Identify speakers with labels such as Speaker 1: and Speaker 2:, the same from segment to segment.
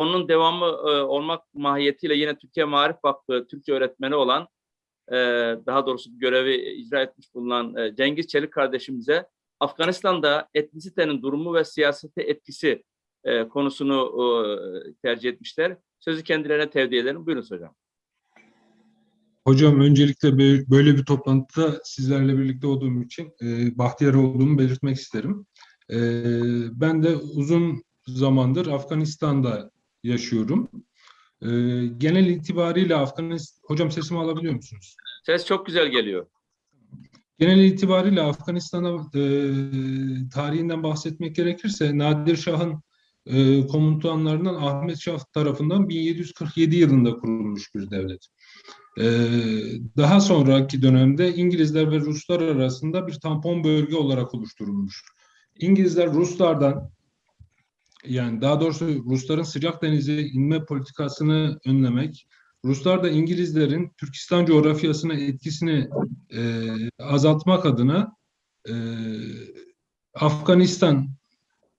Speaker 1: onun devamı e, olmak mahiyetiyle yine Türkiye Maarif Vakfı Türkçe öğretmeni olan e, daha doğrusu görevi icra etmiş bulunan e, Cengiz Çelik kardeşimize Afganistan'da etnisitenin durumu ve siyasete etkisi e, konusunu e, tercih etmişler. Sözü kendilerine tevdi ederim. Buyurun hocam.
Speaker 2: Hocam öncelikle böyle bir toplantıda sizlerle birlikte olduğum için e, bahtiyar olduğumu belirtmek isterim. E, ben de uzun zamandır Afganistan'da yaşıyorum. E, genel itibariyle Afganistan... Hocam sesimi alabiliyor musunuz?
Speaker 1: Ses çok güzel geliyor.
Speaker 2: Genel itibariyle Afganistan'a e, tarihinden bahsetmek gerekirse Nadir Şah'ın e, komutanlarından Ahmet Şah tarafından 1747 yılında kurulmuş bir devlet. E, daha sonraki dönemde İngilizler ve Ruslar arasında bir tampon bölge olarak oluşturulmuş. İngilizler Ruslardan yani daha doğrusu Rusların sıcak denize inme politikasını önlemek, Ruslar da İngilizlerin Türkistan coğrafyasına etkisini e, azaltmak adına e, Afganistan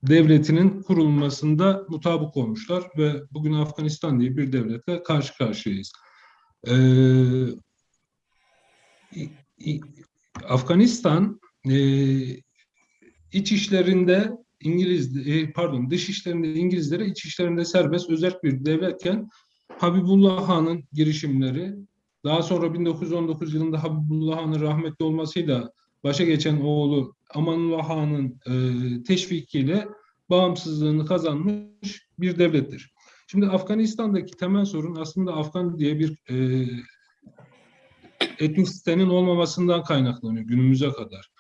Speaker 2: devletinin kurulmasında mutabık olmuşlar ve bugün Afganistan diye bir devletle karşı karşıyayız. E, Afganistan e, iç işlerinde İngiliz e, pardon dış işlerinde İngilizlere iç işlerinde serbest özel bir devletken Habibullah Han'ın girişimleri, daha sonra 1919 yılında Habibullah Han'ın rahmetli olmasıyla başa geçen oğlu Amanullah Han'ın e, teşvikiyle bağımsızlığını kazanmış bir devlettir. Şimdi Afganistan'daki temel sorun aslında Afgan diye bir e, etnisitenin olmamasından kaynaklanıyor günümüze kadar.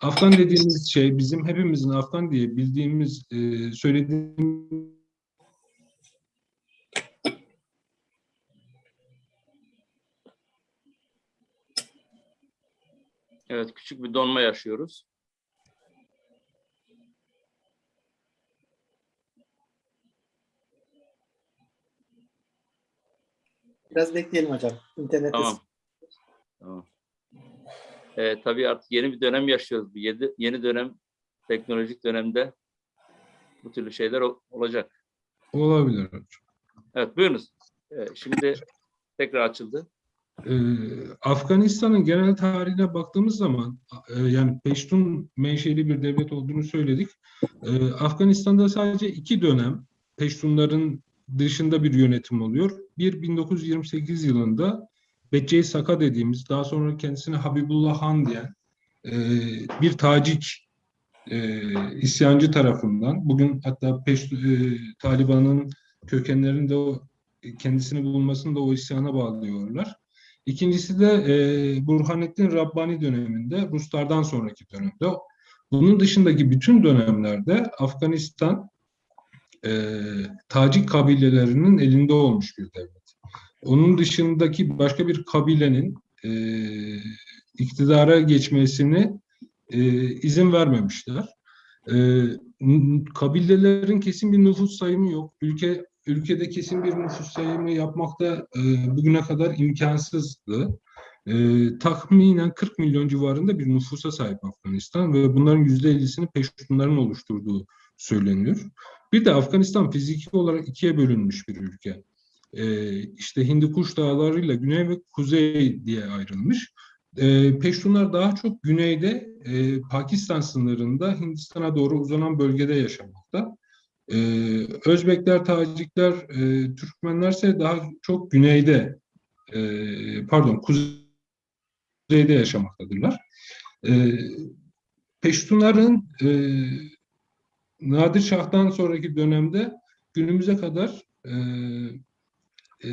Speaker 2: Afgan dediğimiz şey bizim hepimizin Afgan diye bildiğimiz, e, söylediğimiz
Speaker 1: Evet, küçük bir donma yaşıyoruz.
Speaker 3: Biraz bekleyelim hocam. İnternette
Speaker 1: Tamam. Tamam. Ee, tabii artık yeni bir dönem yaşıyoruz. Bu yedi, yeni dönem, teknolojik dönemde bu türlü şeyler ol- olacak.
Speaker 2: olabilir hocam.
Speaker 1: Evet, buyurunuz. Ee, şimdi tekrar açıldı.
Speaker 2: Ee, Afganistan'ın genel tarihine baktığımız zaman e, yani Peştun menşeli bir devlet olduğunu söyledik. Ee, Afganistan'da sadece iki dönem Peştunların dışında bir yönetim oluyor. Bir 1928 yılında Becce Saka dediğimiz daha sonra kendisine Habibullah Han diyen e, bir Tacik e, isyancı tarafından bugün hatta Peştu, e, Taliban'ın kökenlerinde o kendisini bulunmasını da o isyana bağlıyorlar. İkincisi de e, Burhanettin Rabbani döneminde, Ruslardan sonraki dönemde. Bunun dışındaki bütün dönemlerde Afganistan e, Tacik kabilelerinin elinde olmuş bir devlet. Onun dışındaki başka bir kabilenin e, iktidara geçmesini e, izin vermemişler. E, kabilelerin kesin bir nüfus sayımı yok. Ülke ülkede kesin bir nüfus sayımı yapmakta e, bugüne kadar imkansızdı. E, tahminen 40 milyon civarında bir nüfusa sahip Afganistan ve bunların %50'sini Peştunların oluşturduğu söyleniyor. Bir de Afganistan fiziki olarak ikiye bölünmüş bir ülke. E, işte Hindikuş Dağları'yla güney ve kuzey diye ayrılmış. E, Peştunlar daha çok güneyde e, Pakistan sınırında Hindistan'a doğru uzanan bölgede yaşamakta. Ee, Özbekler, Tacikler, e, Türkmenlerse daha çok güneyde, e, pardon kuzeyde yaşamaktadırlar. E, Peştunların e, Nadir Şah'tan sonraki dönemde günümüze kadar e, e,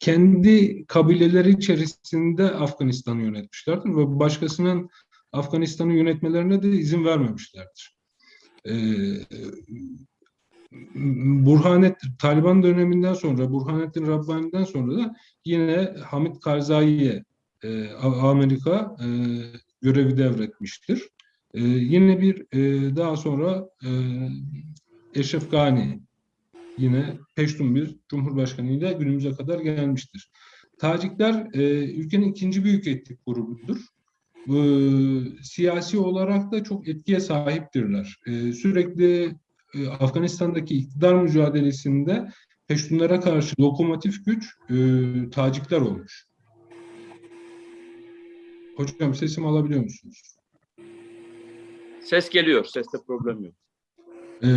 Speaker 2: kendi kabileleri içerisinde Afganistan'ı yönetmişlerdir ve başkasının Afganistan'ı yönetmelerine de izin vermemişlerdir. Ee, Burhanet Taliban döneminden sonra Burhanettin Rabbani'den sonra da yine Hamid Karzai'ye e, Amerika e, görevi devretmiştir. E, yine bir e, daha sonra e, Eşref Gani yine Peştun bir cumhurbaşkanı ile günümüze kadar gelmiştir. Tacikler e, ülkenin ikinci büyük etnik grubudur e, siyasi olarak da çok etkiye sahiptirler. E, sürekli e, Afganistan'daki iktidar mücadelesinde Peştunlara karşı lokomotif güç e, Tacikler olmuş. Hocam sesimi alabiliyor musunuz?
Speaker 1: Ses geliyor. Seste problem yok.
Speaker 2: Ee,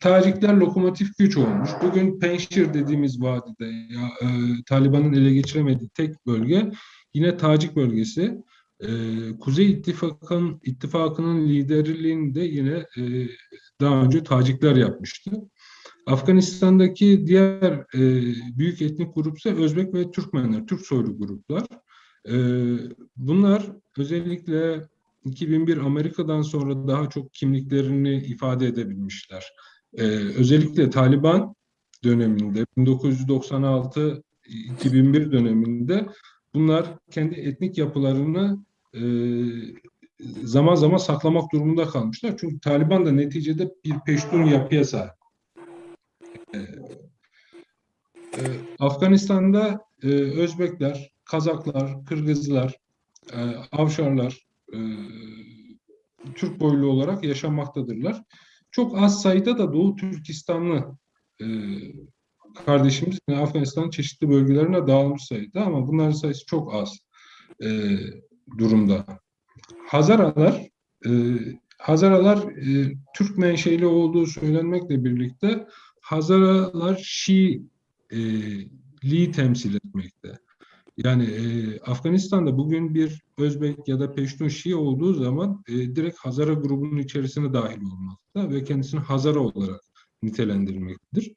Speaker 2: Tacikler lokomotif güç olmuş. Bugün Penşir dediğimiz vadide ya, e, Taliban'ın ele geçiremediği tek bölge yine Tacik bölgesi. Ee, Kuzey İttifakı'nın ittifakının liderliğini de yine e, daha önce Tacikler yapmıştı. Afganistan'daki diğer e, büyük etnik grup ise Özbek ve Türkmenler, Türk soylu gruplar. Ee, bunlar özellikle 2001 Amerika'dan sonra daha çok kimliklerini ifade edebilmişler. Ee, özellikle Taliban döneminde 1996-2001 döneminde bunlar kendi etnik yapılarını e, zaman zaman saklamak durumunda kalmışlar. Çünkü Taliban da neticede bir peştun yapıya sahip. Ee, e, Afganistan'da e, Özbekler, Kazaklar, Kırgızlar, e, Avşarlar, e, Türk boylu olarak yaşamaktadırlar. Çok az sayıda da Doğu Türkistanlı e, kardeşimiz yani Afganistan'ın çeşitli bölgelerine dağılmış sayıda ama bunların sayısı çok az e, durumda. Hazaralar e, Hazaralar e, Türk menşeli olduğu söylenmekle birlikte Hazaralar Şiiliği temsil etmekte. Yani e, Afganistan'da bugün bir Özbek ya da Peştun Şii olduğu zaman e, direkt Hazara grubunun içerisine dahil olmakta ve kendisini Hazara olarak nitelendirmektedir.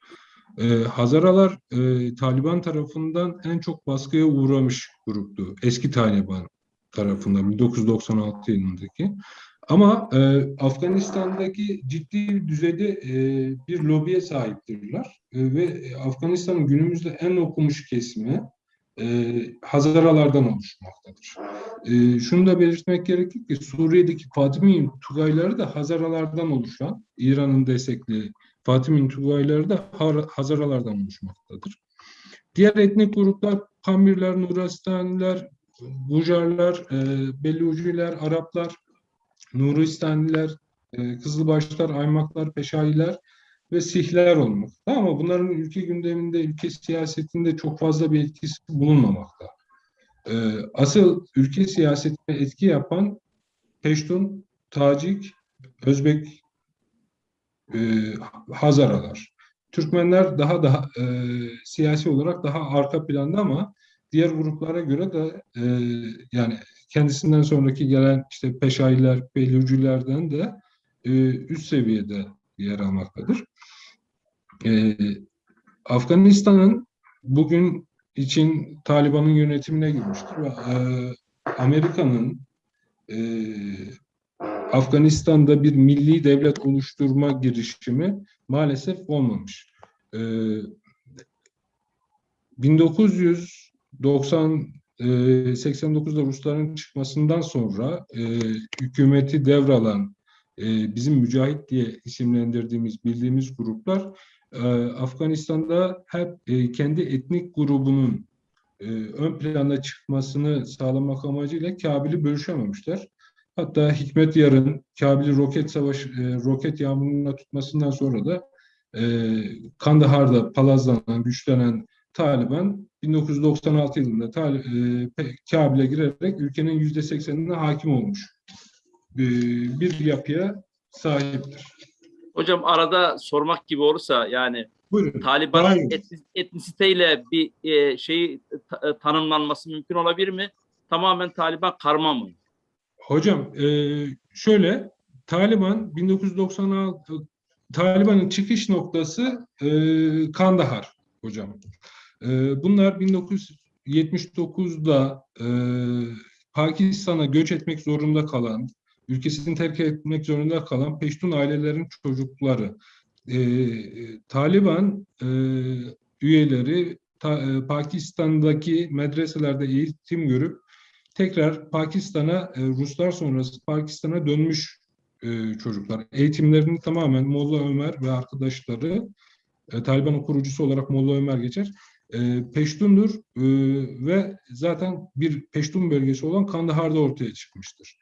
Speaker 2: E, Hazaralar e, Taliban tarafından en çok baskıya uğramış gruptu. Eski Taliban tarafından 1996 yılındaki. Ama e, Afganistan'daki ciddi düzeyde e, bir lobiye sahiptirler E, ve Afganistan'ın günümüzde en okumuş kesimi e, Hazaralardan oluşmaktadır. E, şunu da belirtmek gerekir ki Suriye'deki Fatimi Tugayları da Hazaralardan oluşan, İran'ın destekli Fatimi Tugayları da Hazaralardan oluşmaktadır. Diğer etnik gruplar Pamirler, Nurastaniler, Gujarlar, e, Belluciler, Araplar, Nuristaniler, e, Kızılbaşlar, Aymaklar, Peşailer ve Sihler olmakta. Ama bunların ülke gündeminde, ülke siyasetinde çok fazla bir etkisi bulunmamakta. E, asıl ülke siyasetine etki yapan Peştun, Tacik, Özbek, e, Hazaralar. Türkmenler daha daha e, siyasi olarak daha arka planda ama diğer gruplara göre de e, yani kendisinden sonraki gelen işte Peşailer, Beylucilerden de e, üst seviyede yer almaktadır. E, Afganistan'ın bugün için Taliban'ın yönetimine girmiştir ve e, Amerika'nın e, Afganistan'da bir milli devlet oluşturma girişimi maalesef olmamış. E, 1990 e, 89'da Rusların çıkmasından sonra e, hükümeti devralan e, bizim mücahit diye isimlendirdiğimiz, bildiğimiz gruplar e, Afganistan'da hep e, kendi etnik grubunun e, ön plana çıkmasını sağlamak amacıyla Kabil'i bölüşememişler. Hatta Hikmet Yar'ın Kabil'i roket savaş, roket yağmuruna tutmasından sonra da Kandahar'da palazlanan, güçlenen Taliban 1996 yılında Tal- e, Kabil'e girerek ülkenin yüzde seksenine hakim olmuş bir yapıya sahiptir.
Speaker 1: Hocam arada sormak gibi olursa yani
Speaker 2: Buyurun.
Speaker 1: Taliban'ın etnisiteyle bir e, şeyi ta- e, tanımlanması mümkün olabilir mi? Tamamen Taliban karma mı?
Speaker 2: Hocam e, şöyle Taliban 1996 Taliban'ın çıkış noktası e, Kandahar hocam. E, bunlar 1979'da e, Pakistan'a göç etmek zorunda kalan, ülkesini terk etmek zorunda kalan Peştun ailelerin çocukları. E, Taliban e, üyeleri ta- e, Pakistan'daki medreselerde eğitim görüp tekrar Pakistan'a e, Ruslar sonrası Pakistan'a dönmüş e, çocuklar. Eğitimlerini tamamen Molla Ömer ve arkadaşları e, Taliban'ın kurucusu olarak Molla Ömer geçer. E, Peştundur e, ve zaten bir Peştun bölgesi olan Kandahar'da ortaya çıkmıştır.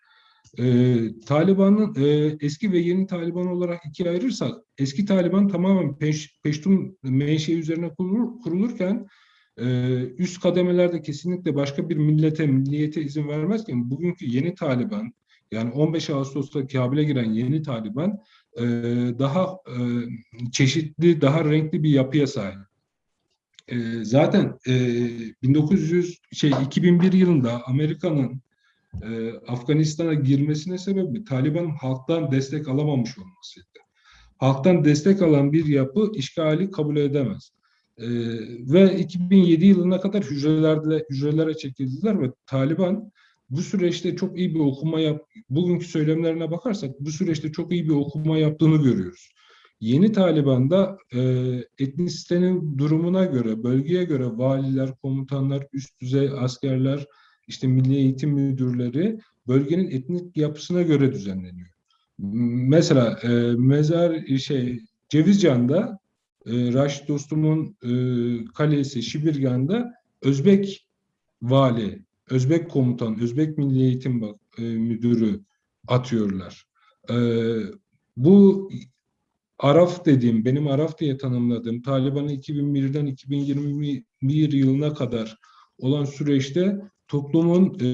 Speaker 2: E, Taliban'ın e, eski ve yeni Taliban olarak ikiye ayırırsak eski Taliban tamamen Peş, Peştun menşei üzerine kurulur, kurulurken e, üst kademelerde kesinlikle başka bir millete, milliyete izin vermezken bugünkü yeni Taliban yani 15 Ağustos'ta Kabil'e giren yeni Taliban e, daha e, çeşitli, daha renkli bir yapıya sahip. E, zaten e, 1900 şey 2001 yılında Amerika'nın e, Afganistan'a girmesine sebebi Taliban'ın halktan destek alamamış olmasıydı. Halktan destek alan bir yapı işgali kabul edemez. E, ve 2007 yılına kadar hücrelerde hücrelere çekildiler ve Taliban bu süreçte çok iyi bir okuma yap bugünkü söylemlerine bakarsak bu süreçte çok iyi bir okuma yaptığını görüyoruz. Yeni Taliban'da e, etnisitenin durumuna göre, bölgeye göre valiler, komutanlar, üst düzey askerler, işte milli eğitim müdürleri bölgenin etnik yapısına göre düzenleniyor. Mesela e, mezar şey Cevizcan'da e, Raşit Dostum'un e, kalesi Şibirgan'da Özbek vali, Özbek komutan, Özbek Milli Eğitim Bak- e, Müdürü atıyorlar. E, bu Araf dediğim, benim Araf diye tanımladığım Taliban'ın 2001'den 2021 yılına kadar olan süreçte toplumun e,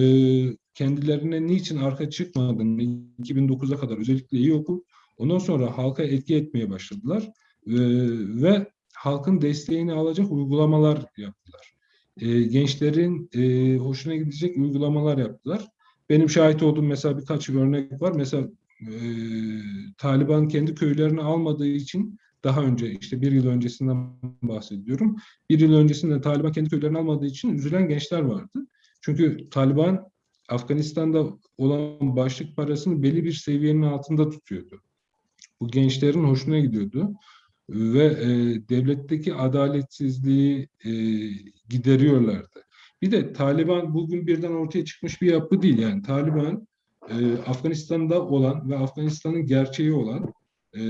Speaker 2: kendilerine niçin arka çıkmadığını 2009'a kadar özellikle iyi okul, ondan sonra halka etki etmeye başladılar E, ve halkın desteğini alacak uygulamalar yaptılar. E, gençlerin e, hoşuna gidecek uygulamalar yaptılar. Benim şahit olduğum mesela birkaç örnek var. Mesela e, Taliban kendi köylerini almadığı için daha önce işte bir yıl öncesinden bahsediyorum. Bir yıl öncesinde Taliban kendi köylerini almadığı için üzülen gençler vardı. Çünkü Taliban Afganistan'da olan başlık parasını belli bir seviyenin altında tutuyordu. Bu gençlerin hoşuna gidiyordu ve e, devletteki adaletsizliği e, gideriyorlardı. Bir de Taliban bugün birden ortaya çıkmış bir yapı değil. Yani Taliban e, Afganistan'da olan ve Afganistan'ın gerçeği olan e,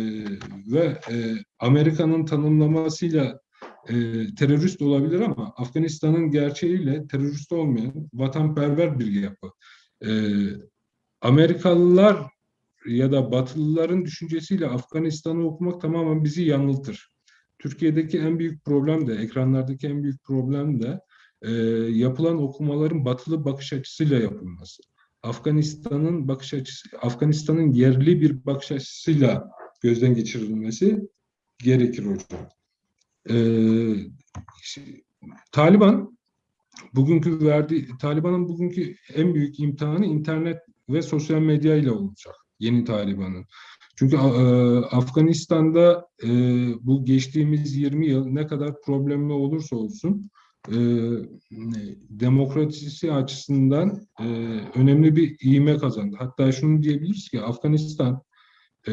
Speaker 2: ve e, Amerika'nın tanımlamasıyla e, terörist olabilir ama Afganistan'ın gerçeğiyle terörist olmayan vatanperver bir yapı. E, Amerikalılar ya da Batılıların düşüncesiyle Afganistan'ı okumak tamamen bizi yanıltır. Türkiye'deki en büyük problem de, ekranlardaki en büyük problem de e, yapılan okumaların batılı bakış açısıyla yapılması. Afganistan'ın bakış açısı, Afganistan'ın yerli bir bakış açısıyla gözden geçirilmesi gerekir hocam. Ee, Taliban bugünkü verdiği Taliban'ın bugünkü en büyük imtihanı internet ve sosyal medya ile olacak yeni Taliban'ın. Çünkü e, Afganistan'da e, bu geçtiğimiz 20 yıl ne kadar problemli olursa olsun e, demokrasisi açısından e, önemli bir iğme kazandı. Hatta şunu diyebiliriz ki Afganistan e,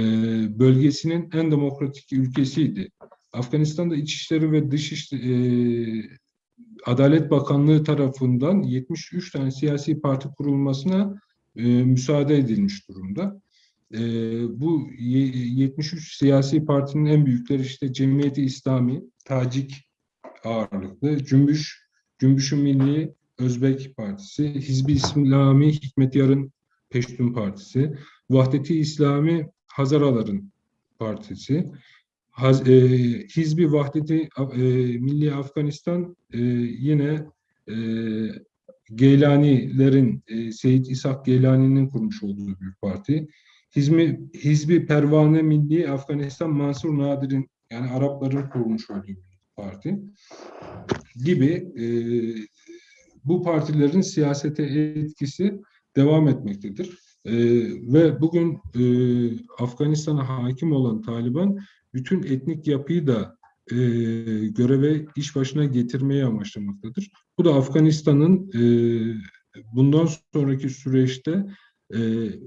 Speaker 2: bölgesinin en demokratik ülkesiydi. Afganistan'da İçişleri ve Dışişleri e, Adalet Bakanlığı tarafından 73 tane siyasi parti kurulmasına e, müsaade edilmiş durumda. E, bu ye- 73 siyasi partinin en büyükleri işte Cemiyeti İslami, Tacik ağırlıklı, Cümbüş, Cümbüş-ü Milli Özbek Partisi, Hizbi İslami Hikmet Yarın Peştun Partisi, Vahdeti İslami Hazaraların Partisi, E, Hizbi Vahdeti e, Milli Afganistan e, yine e, Geylanilerin, Seyit İshak Geylani'nin kurmuş olduğu bir parti. Hizmi, Hizbi Pervane Milli Afganistan Mansur Nadir'in yani Arapların kurmuş olduğu bir parti gibi bu partilerin siyasete etkisi devam etmektedir. E, ve bugün e, Afganistan'a hakim olan Taliban bütün etnik yapıyı da e, göreve iş başına getirmeye amaçlamaktadır. Bu da Afganistan'ın e, bundan sonraki süreçte e,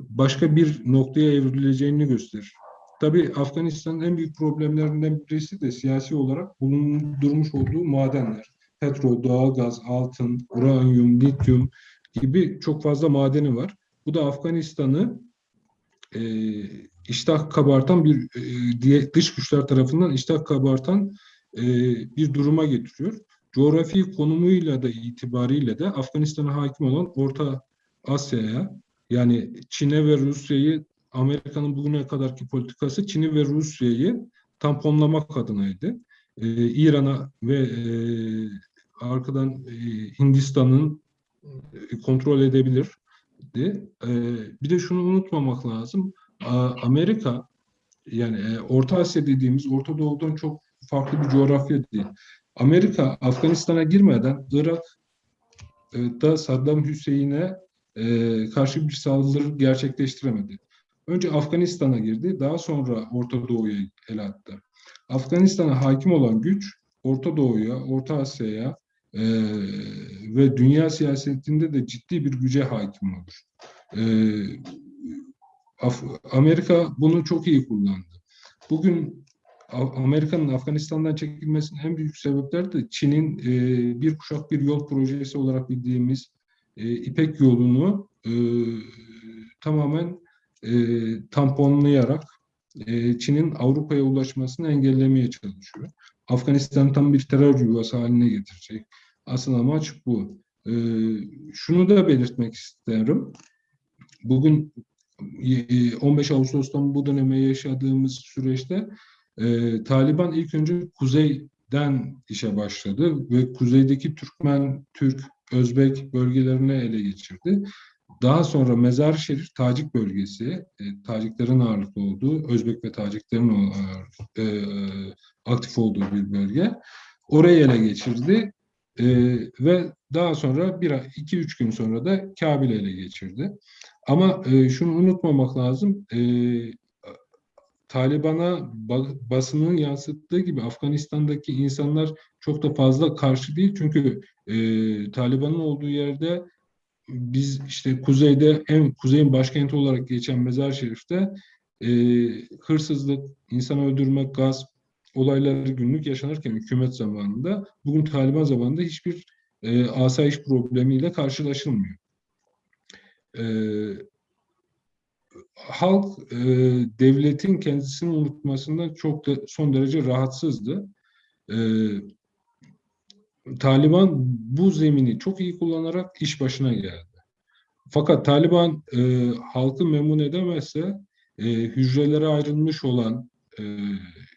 Speaker 2: başka bir noktaya evrileceğini gösterir. Tabii Afganistan'ın en büyük problemlerinden birisi de siyasi olarak bulundurmuş olduğu madenler. Petrol, doğalgaz, altın, uranyum, lityum gibi çok fazla madeni var. Bu da Afganistan'ı e, iştah kabartan bir e, diye dış güçler tarafından iştah kabartan e, bir duruma getiriyor. Coğrafi konumuyla da itibariyle de Afganistan'a hakim olan Orta Asya'ya Yani Çin'e ve Rusya'yı Amerika'nın bugüne kadarki politikası Çin'i ve Rusya'yı tamponlamak adınaydı. Ee, İran'a ve e, arkadan e, Hindistan'ın e, kontrol edebilirdi. Ee, bir de şunu unutmamak lazım. Amerika yani e, Orta Asya dediğimiz Orta Doğu'dan çok farklı bir coğrafya değil. Amerika Afganistan'a girmeden Irak'ta Saddam Hüseyin'e e, karşı bir saldırı gerçekleştiremedi. Önce Afganistan'a girdi, daha sonra Orta Doğu'ya el attı. Afganistan'a hakim olan güç Orta Doğu'ya, Orta Asya'ya e, ve dünya siyasetinde de ciddi bir güce hakim olur. E, Af- Amerika bunu çok iyi kullandı. Bugün Amerika'nın Afganistan'dan çekilmesinin en büyük sebepleri de Çin'in e, bir kuşak bir yol projesi olarak bildiğimiz e, İpek yolunu e, tamamen e, tamponlayarak e, Çin'in Avrupa'ya ulaşmasını engellemeye çalışıyor. Afganistan tam bir terör yuvası haline getirecek. Asıl amaç bu. E, şunu da belirtmek isterim. Bugün 15 Ağustos'tan bu döneme yaşadığımız süreçte e, Taliban ilk önce kuzeyden işe başladı ve kuzeydeki Türkmen, Türk, Özbek bölgelerini ele geçirdi. Daha sonra Mezar Şerif Tacik bölgesi, e, Taciklerin ağırlıklı olduğu, Özbek ve Taciklerin e, aktif olduğu bir bölge. Orayı ele geçirdi E, ve daha sonra bir iki üç gün sonra da Kabil'i ele geçirdi. Ama e, şunu unutmamak lazım. E, Taliban'a ba- basının yansıttığı gibi Afganistan'daki insanlar çok da fazla karşı değil. Çünkü e, Taliban'ın olduğu yerde biz işte kuzeyde en kuzeyin başkenti olarak geçen Mezar Şerif'te e, hırsızlık, insan öldürmek, gaz olayları günlük yaşanırken hükümet zamanında bugün Taliban zamanında hiçbir e, asayiş problemiyle karşılaşılmıyor. E, halk e, devletin kendisini unutmasından çok da son derece rahatsızdı. E, Taliban bu zemini çok iyi kullanarak iş başına geldi. Fakat Taliban e, halkı memnun edemezse e, hücrelere ayrılmış olan, e,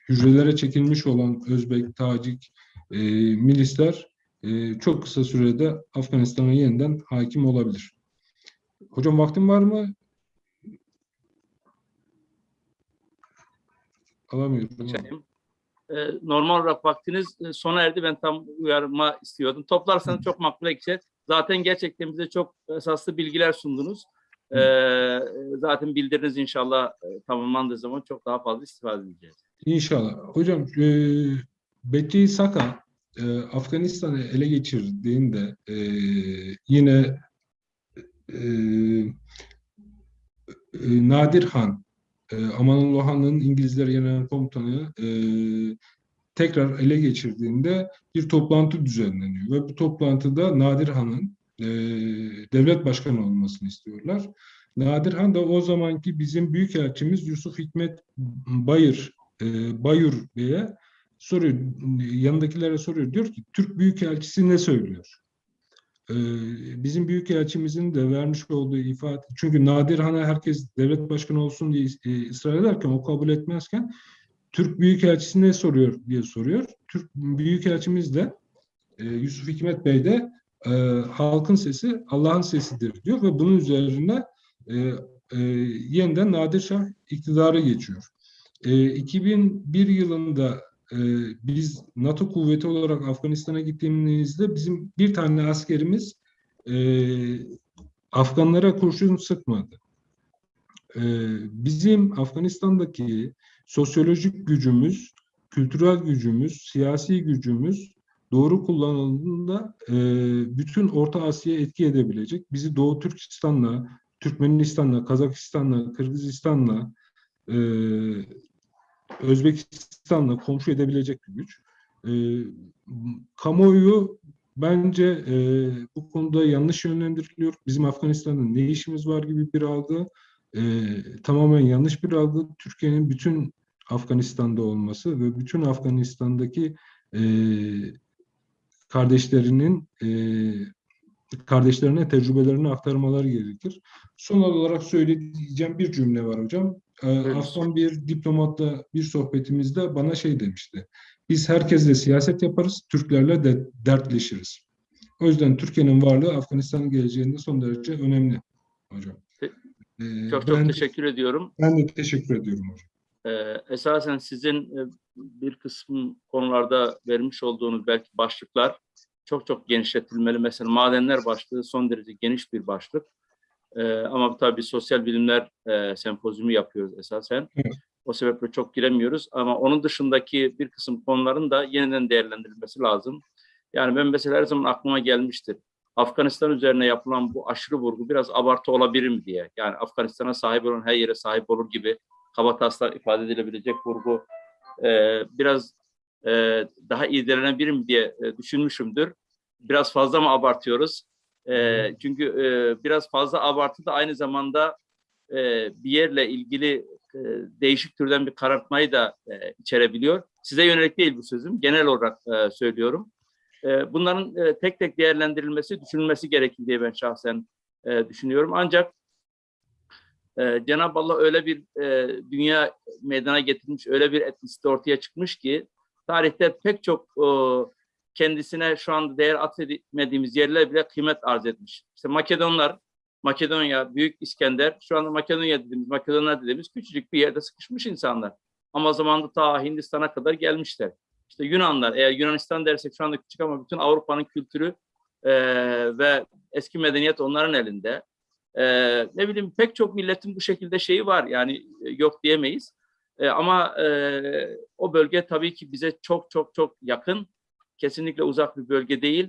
Speaker 2: hücrelere çekilmiş olan Özbek, Tacik e, milisler e, çok kısa sürede Afganistan'a yeniden hakim olabilir. Hocam vaktim var mı? Alamıyorum.
Speaker 1: Ee, normal olarak vaktiniz e, sona erdi. Ben tam uyarma istiyordum. Toplarsanız çok makbule geçer. Zaten gerçekten bize çok esaslı bilgiler sundunuz. Ee, zaten bildiriniz inşallah e, tamamlandığı zaman çok daha fazla istifade edeceğiz.
Speaker 2: İnşallah. Hocam e, Betty Saka e, Afganistan'ı ele geçirdiğinde e, yine Nadir Han e, Amanullah Han'ın İngilizler Genel Komutanı e, tekrar ele geçirdiğinde bir toplantı düzenleniyor ve bu toplantıda Nadir Han'ın e, devlet başkanı olmasını istiyorlar. Nadir Han da o zamanki bizim büyükelçimiz Yusuf Hikmet Bayır e, Bayur Bey'e soruyor, yanındakilere soruyor. Diyor ki Türk Büyükelçisi ne söylüyor? E, bizim Büyükelçimizin de vermiş olduğu ifade, çünkü Nadir Han'a herkes devlet başkanı olsun diye e, ısrar ederken, o kabul etmezken Türk Büyükelçisi ne soruyor diye soruyor. Türk Büyükelçimiz de e, Yusuf Hikmet Bey de e, halkın sesi Allah'ın sesidir diyor ve bunun üzerine yeniden Nadir Şah iktidara geçiyor. E, 2001 yılında e, biz NATO kuvveti olarak Afganistan'a gittiğimizde bizim bir tane askerimiz e, Afganlara kurşun sıkmadı. E, bizim Afganistan'daki sosyolojik gücümüz, kültürel gücümüz, siyasi gücümüz doğru kullanıldığında e, bütün Orta Asya'ya etki edebilecek. Bizi Doğu Türkistan'la, Türkmenistan'la, Kazakistan'la, Kırgızistan'la, e, Özbekistan'la komşu edebilecek bir güç. E, kamuoyu bence e, bu konuda yanlış yönlendiriliyor. Bizim Afganistan'da ne işimiz var gibi bir algı. E, tamamen yanlış bir algı. Türkiye'nin bütün Afganistan'da olması ve bütün Afganistan'daki e, kardeşlerinin e, kardeşlerine tecrübelerini aktarmaları gerekir. Son olarak söyleyeceğim bir cümle var hocam. Ee. Afgan bir diplomatla bir sohbetimizde bana şey demişti. Biz herkesle siyaset yaparız, Türklerle de dertleşiriz. O yüzden Türkiye'nin varlığı Afganistan'ın geleceğinde son derece önemli hocam. Ee,
Speaker 1: Çok çok
Speaker 2: ben,
Speaker 1: teşekkür ediyorum.
Speaker 2: ben de teşekkür ediyorum hocam.
Speaker 1: Ee, esasen sizin e, bir kısım konularda vermiş olduğunuz belki başlıklar çok çok genişletilmeli. Mesela madenler başlığı son derece geniş bir başlık. Ee, ama tabii sosyal bilimler e, sempozyumu yapıyoruz esasen. O sebeple çok giremiyoruz. Ama onun dışındaki bir kısım konuların da yeniden değerlendirilmesi lazım. Yani ben mesela her zaman aklıma gelmiştir. Afganistan üzerine yapılan bu aşırı vurgu biraz abartı olabilir mi diye. Yani Afganistan'a sahip olan her yere sahip olur gibi kabataslak ifade edilebilecek vurgu e, biraz e, daha irdelenebilir mi diye e, düşünmüşümdür. Biraz fazla mı abartıyoruz? E, çünkü e, biraz fazla abartı da aynı zamanda e, bir yerle ilgili e, değişik türden bir karartmayı da e, içerebiliyor. Size yönelik değil bu sözüm. Genel olarak e, söylüyorum. E, bunların e, tek tek değerlendirilmesi, düşünülmesi gerekir diye ben şahsen e, düşünüyorum. Ancak ee, Cenab-ı Allah öyle bir e, dünya meydana getirmiş, öyle bir etnisite ortaya çıkmış ki tarihte pek çok e, kendisine şu anda değer atfetmediğimiz yerler bile kıymet arz etmiş. İşte Makedonlar, Makedonya, Büyük İskender, şu anda Makedonya dediğimiz, Makedonlar dediğimiz küçücük bir yerde sıkışmış insanlar. Ama zamanında ta Hindistan'a kadar gelmişler. İşte Yunanlar, eğer Yunanistan dersek şu anda küçük ama bütün Avrupa'nın kültürü e, ve eski medeniyet onların elinde. Ee, ne bileyim pek çok milletin bu şekilde şeyi var yani e, yok diyemeyiz. Ee, ama e, o bölge tabii ki bize çok çok çok yakın. Kesinlikle uzak bir bölge değil.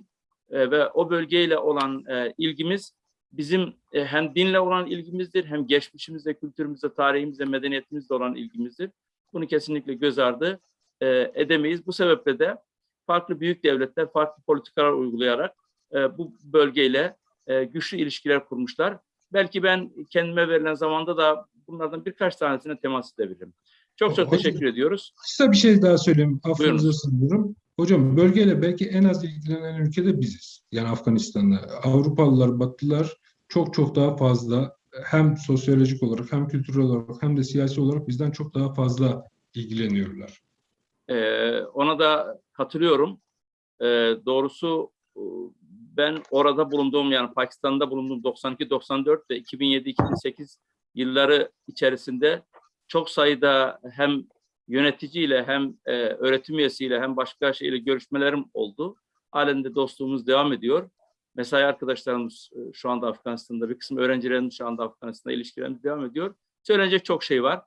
Speaker 1: Ee, ve o bölgeyle olan e, ilgimiz bizim e, hem dinle olan ilgimizdir hem geçmişimizle, kültürümüzle, tarihimizle, medeniyetimizle olan ilgimizdir. Bunu kesinlikle göz ardı e, edemeyiz. Bu sebeple de farklı büyük devletler farklı politikalar uygulayarak e, bu bölgeyle e, güçlü ilişkiler kurmuşlar. Belki ben kendime verilen zamanda da bunlardan birkaç tanesine temas edebilirim. Çok çok
Speaker 2: Hocam-
Speaker 1: teşekkür ediyoruz.
Speaker 2: Kısa bir şey daha söyleyeyim. Affınıza
Speaker 1: Buyurun.
Speaker 2: Hocam bölgeyle belki en az ilgilenen ülke de biziz. Yani Afganistan'da. Avrupalılar, Batılılar çok çok daha fazla hem sosyolojik olarak hem kültürel olarak hem de siyasi olarak bizden çok daha fazla ilgileniyorlar.
Speaker 1: Ee, ona da katılıyorum. Ee, doğrusu e, ben orada bulunduğum yani Pakistan'da bulunduğum 92-94 ve 2007-2008 yılları içerisinde çok sayıda hem yöneticiyle hem e, öğretim üyesiyle hem başka şeyle görüşmelerim oldu. Halen de dostluğumuz devam ediyor. Mesai arkadaşlarımız e, şu anda Afganistan'da, bir kısım öğrencilerimiz şu anda Afganistan'da ilişkilerimiz devam ediyor. Söylenecek çok şey var.